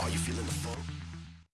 Are you feeling the funk?